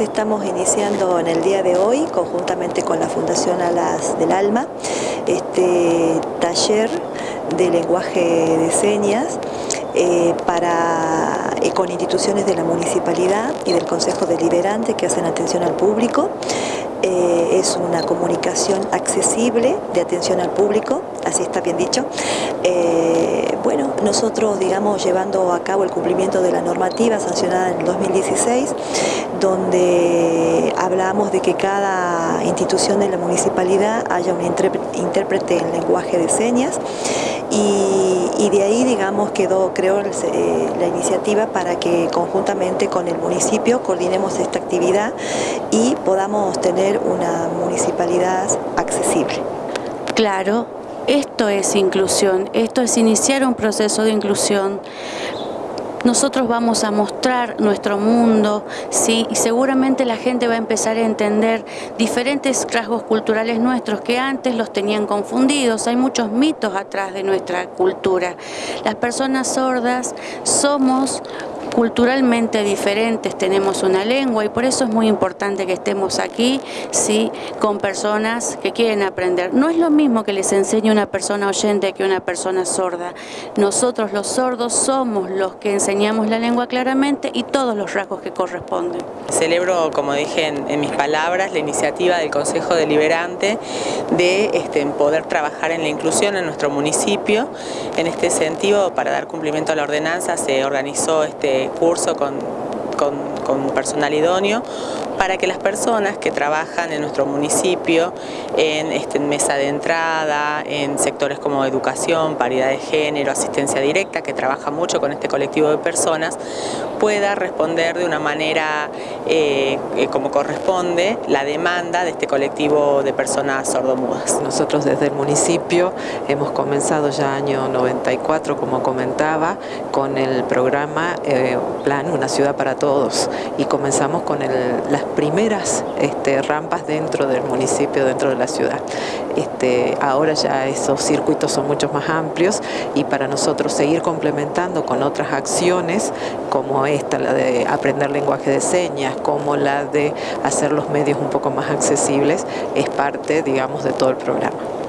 Estamos iniciando en el día de hoy, conjuntamente con la Fundación Alas del Alma, este taller de lenguaje de señas eh, para, eh, con instituciones de la municipalidad y del Consejo Deliberante que hacen atención al público. Eh, es una comunicación accesible de atención al público, así está bien dicho. bueno, nosotros, digamos, llevando a cabo el cumplimiento de la normativa sancionada en el 2016, donde hablamos de que cada institución de la municipalidad haya un intérprete en lenguaje de señas y, de ahí, digamos, quedó, creo, eh, la iniciativa para que conjuntamente con el municipio coordinemos esta actividad y podamos tener una municipalidad accesible. Claro, esto es inclusión, esto es iniciar un proceso de inclusión nosotros vamos a mostrar nuestro mundo, ¿sí? y seguramente la gente va a empezar a entender diferentes rasgos culturales nuestros que antes los tenían confundidos. Hay muchos mitos atrás de nuestra cultura. Las personas sordas somos culturalmente diferentes, tenemos una lengua y por eso es muy importante que estemos aquí ¿sí? con personas que quieren aprender. No es lo mismo que les enseñe una persona oyente que una persona sorda. Nosotros los sordos somos los que enseñamos la lengua claramente y todos los rasgos que corresponden. Celebro, como dije en, mis palabras, la iniciativa del Consejo Deliberante de este, poder trabajar en la inclusión en nuestro municipio. En este sentido, para dar cumplimiento a la ordenanza, se organizó este curso con, con personal idóneo para que las personas que trabajan en nuestro municipio en, este, mesa de entrada, en sectores como educación, paridad de género, asistencia directa, que trabaja mucho con este colectivo de personas, pueda responder de una manera eh, eh, como corresponde la demanda de este colectivo de personas sordomudas. Nosotros desde el municipio hemos comenzado ya año 94, como comentaba, con el programa eh, Plan Una Ciudad para Todos y comenzamos con las primeras este, rampas dentro del municipio, dentro de la ciudad. Este, ahora ya esos circuitos son mucho más amplios y para nosotros seguir complementando con otras acciones como esta, la de aprender lenguaje de señas, como la de hacer los medios un poco más accesibles, es parte, digamos, de todo el programa.